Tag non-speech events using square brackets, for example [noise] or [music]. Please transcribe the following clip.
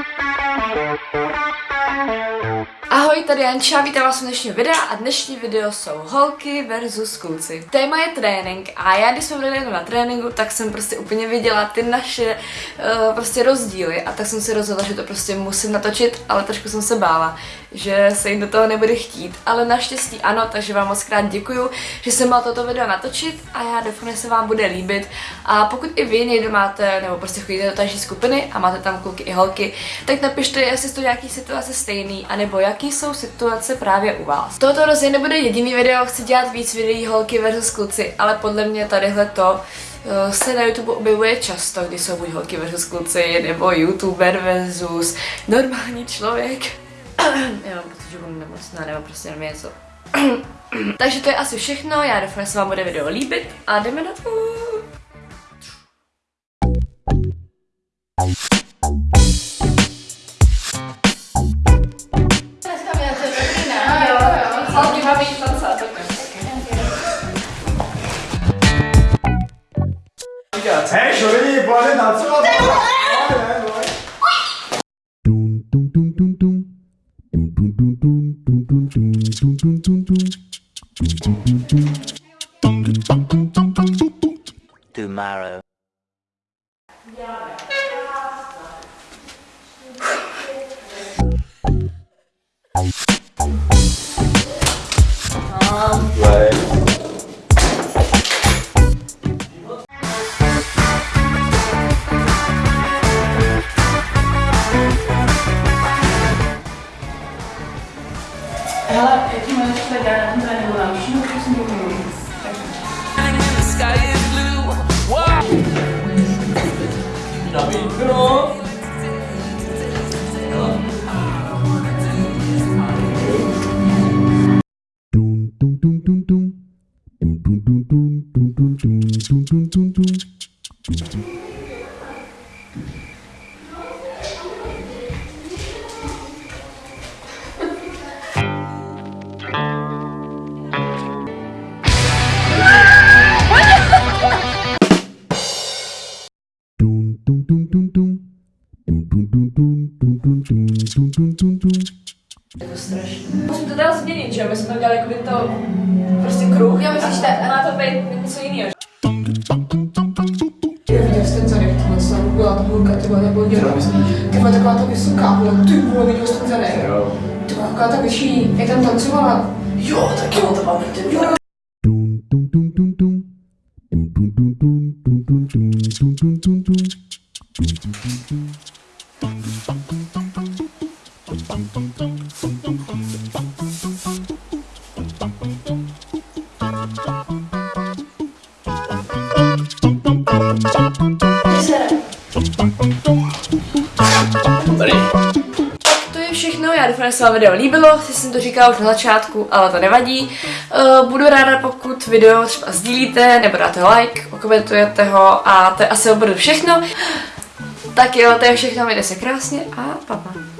Thank you. Ahoj, tady Janča, vítám vás u dnešního videa a dnešní video jsou holky versus kluci. Téma je trénink a já když jsme byli na tréninku, tak jsem prostě úplně viděla ty naše uh, prostě rozdíly a tak jsem si rozhodla, že to prostě musím natočit, ale trošku jsem se bála, že se jim do toho nebude chtít, ale naštěstí ano, takže vám moc krát děkuju, že jsem mal toto video natočit a já doufám, že se vám bude líbit a pokud i vy někdo máte, nebo prostě chodíte do taží skupiny a máte tam kluky i holky, tak napište, jestli jsou nějaký situace stejný, anebo jaký jsou situace právě u vás. Tohoto rozhodně nebude jediný video, chci dělat víc videí holky versus kluci, ale podle mě tadyhle to eh, se na YouTube objevuje často, kdy jsou buď holky versus kluci, nebo youtuber versus normální člověk. [coughs] Já mám pocit, že budu nemocná, nebo prostě nevím něco. [coughs] Takže to je asi všechno, já doufám, že se vám bude video líbit a jdeme na to. 才属于你不认他做的。Tomorrow. Yeah. veya eğitim öğretisi de geldiğinde ben uğramışım. Hepsini bilmiyorum. Dum dum dum. Musím to teda změnit, že jo? My jsme to dělali jako by to prostě kruh. Já myslím, že má to být něco jiného. Já viděl jsi ten zadek, tohle jsem byla ta holka, ty vole, nebo dělá. Ty vole, taková ta vysoká, vole, ty vole, viděl jsi ten zadek. Ty vole, taková ta vyšší, jak tam tancovala. Jo, tak jo, to mám všechno, já se vám video líbilo, si jsem to říkala už na začátku, ale to nevadí. Uh, budu ráda, pokud video třeba sdílíte, nebo dáte like, okomentujete ho a to je asi opravdu všechno. Tak jo, to je všechno, mějte se krásně a pa, pa.